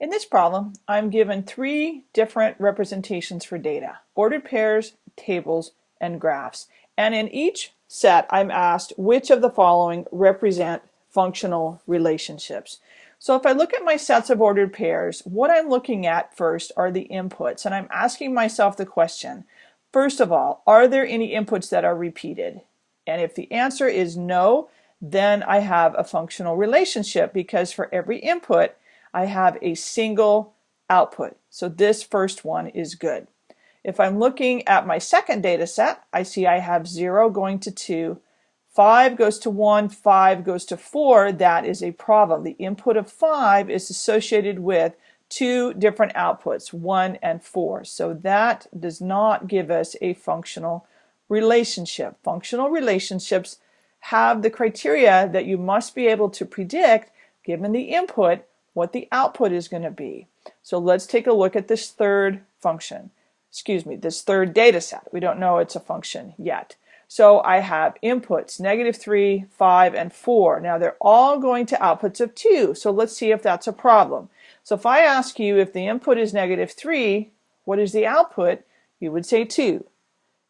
In this problem, I'm given three different representations for data, ordered pairs, tables, and graphs. And in each set, I'm asked which of the following represent functional relationships. So if I look at my sets of ordered pairs, what I'm looking at first are the inputs, and I'm asking myself the question, first of all, are there any inputs that are repeated? And if the answer is no, then I have a functional relationship because for every input, I have a single output. So this first one is good. If I'm looking at my second data set, I see I have 0 going to 2, 5 goes to 1, 5 goes to 4. That is a problem. The input of 5 is associated with two different outputs, 1 and 4. So that does not give us a functional relationship. Functional relationships have the criteria that you must be able to predict, given the input, what the output is going to be. So let's take a look at this third function. Excuse me, this third data set. We don't know it's a function yet. So I have inputs, negative 3, 5, and 4. Now they're all going to outputs of 2. So let's see if that's a problem. So if I ask you if the input is negative 3, what is the output? You would say 2.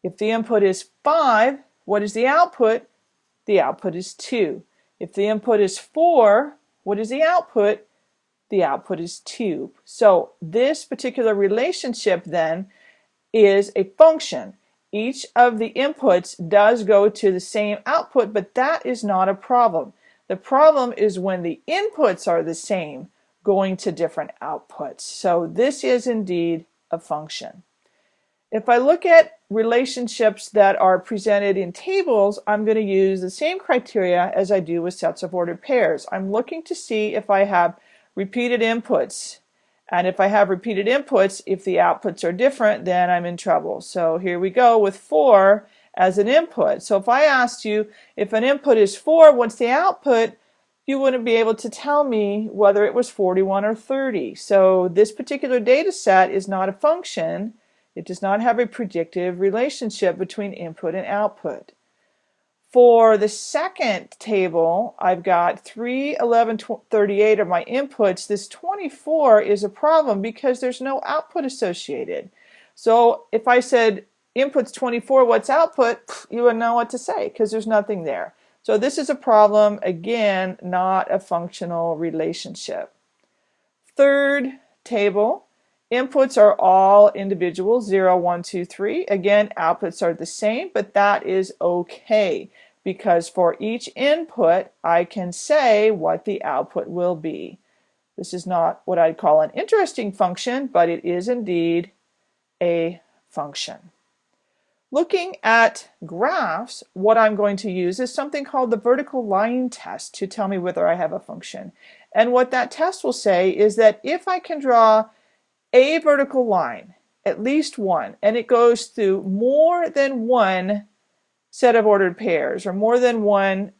If the input is 5, what is the output? The output is 2. If the input is 4, what is the output? The output is 2. So this particular relationship then is a function. Each of the inputs does go to the same output, but that is not a problem. The problem is when the inputs are the same going to different outputs. So this is indeed a function. If I look at relationships that are presented in tables, I'm going to use the same criteria as I do with sets of ordered pairs. I'm looking to see if I have repeated inputs. And if I have repeated inputs, if the outputs are different, then I'm in trouble. So here we go with 4 as an input. So if I asked you if an input is 4, what's the output? You wouldn't be able to tell me whether it was 41 or 30. So this particular data set is not a function. It does not have a predictive relationship between input and output. For the second table, I've got 3, 11, 38 are my inputs. This 24 is a problem because there's no output associated. So if I said inputs 24, what's output? You wouldn't know what to say because there's nothing there. So this is a problem, again, not a functional relationship. Third table, inputs are all individual, 0, 1, 2, 3. Again, outputs are the same, but that is okay because for each input I can say what the output will be. This is not what I'd call an interesting function, but it is indeed a function. Looking at graphs, what I'm going to use is something called the vertical line test to tell me whether I have a function. And what that test will say is that if I can draw a vertical line, at least one, and it goes through more than one set of ordered pairs or more than one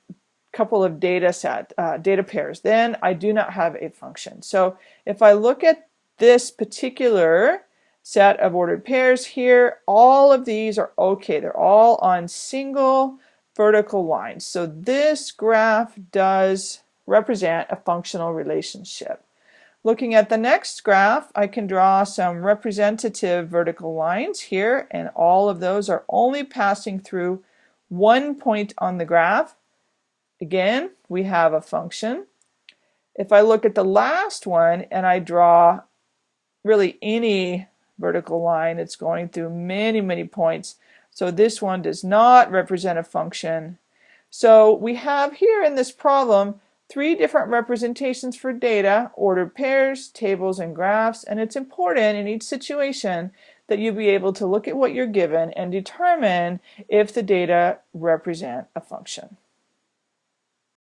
couple of data set uh, data pairs then I do not have a function. So if I look at this particular set of ordered pairs here all of these are okay. They're all on single vertical lines. So this graph does represent a functional relationship. Looking at the next graph I can draw some representative vertical lines here and all of those are only passing through one point on the graph. Again, we have a function. If I look at the last one and I draw really any vertical line, it's going through many, many points. So this one does not represent a function. So we have here in this problem three different representations for data, ordered pairs, tables, and graphs, and it's important in each situation that you be able to look at what you're given and determine if the data represent a function.